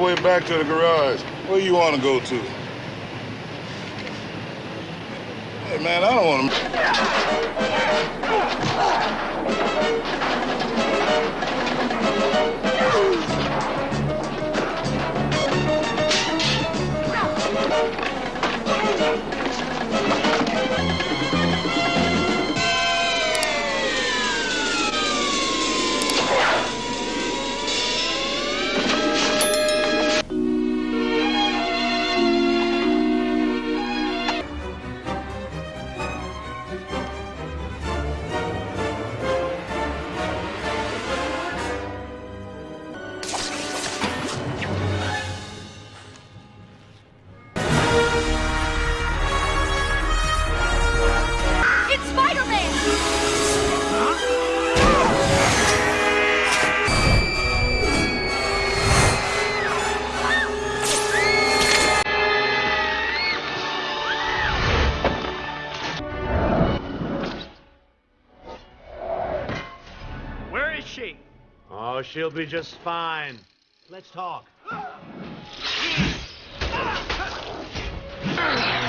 way back to the garage. Where you want to go to? Hey, man, I don't want to... Oh, she'll be just fine. Let's talk.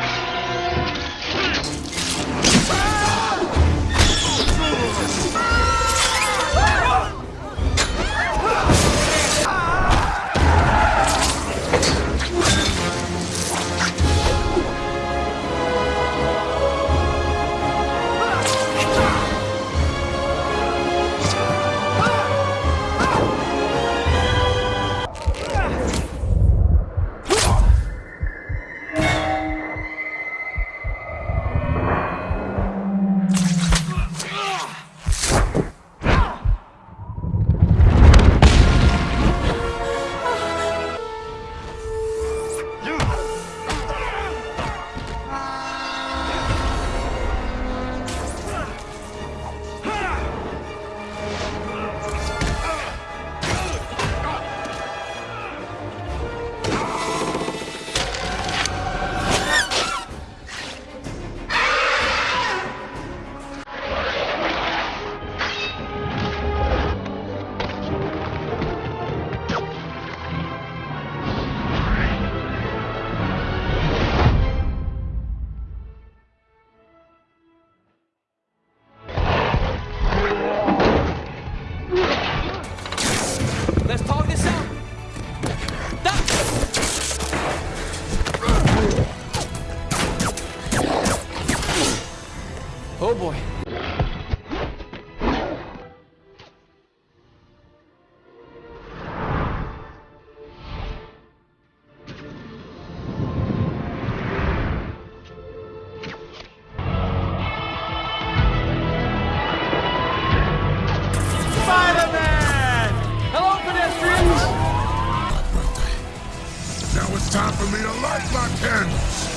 me to light my candles!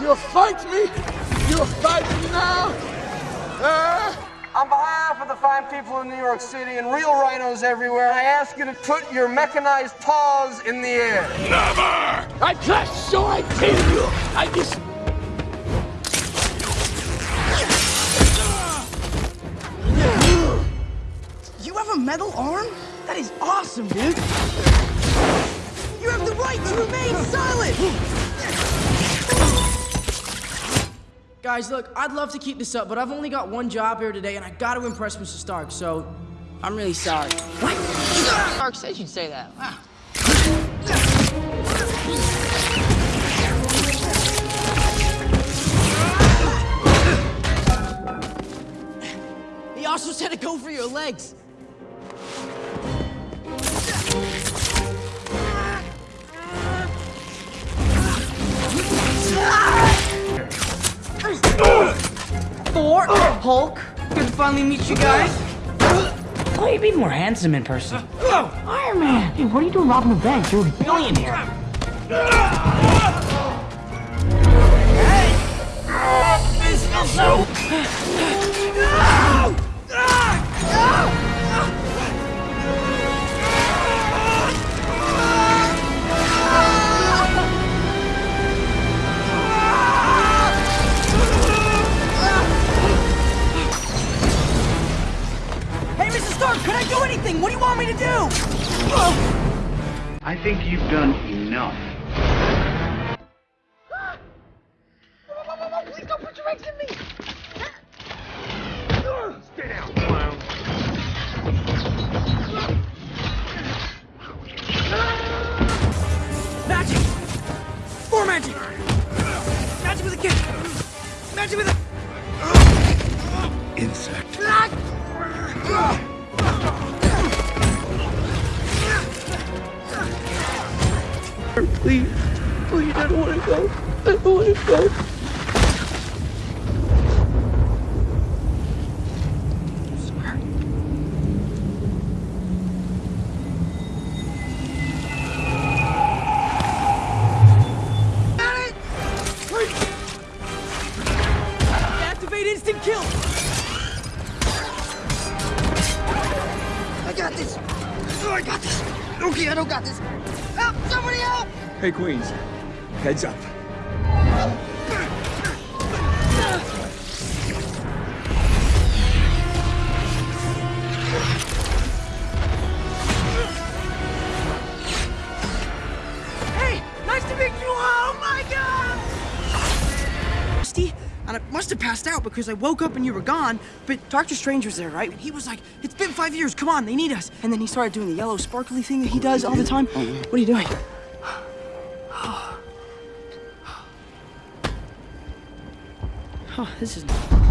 You'll fight me? You'll fight me now? Ah! York City and real rhinos everywhere, I ask you to put your mechanized paws in the air. Never! I just so I tell you. I just... You have a metal arm? That is awesome, dude! You have the right to remain silent! Guys, look, I'd love to keep this up, but I've only got one job here today, and I gotta impress Mr. Stark, so I'm really sorry. What? Stark said you'd say that. Wow. He also said to go for your legs. Thor, Hulk, good to finally meet you guys. Oh, you'd be more handsome in person. Iron Man! Hey, what are you doing robbing a bank? You're a billionaire. Hey! This feels so... I think you've done enough. Please don't put your eggs in me! Stay down, clown. Magic! More magic! Magic with a kick! Magic with a... Insect. Please. Please, I don't want to go. I don't want to go. Got it! Activate instant kill! I got this! Oh, I got this! Okay, I don't got this! Help! Somebody help! Hey, Queens. Heads up. Hey, nice to meet you. Oh my god! Rusty, and I must have passed out because I woke up and you were gone. But Doctor Strange was there, right? And he was like, "It's been five years. Come on, they need us." And then he started doing the yellow sparkly thing that he does all the time. Oh, what are you doing? Oh, this is.